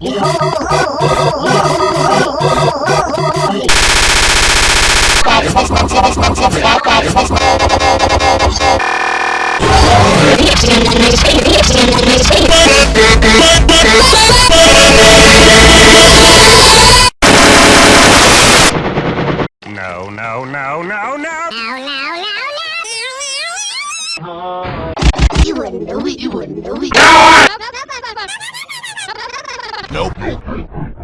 No, no, no, no, no! You wouldn't do it, you wouldn't do it. Nope.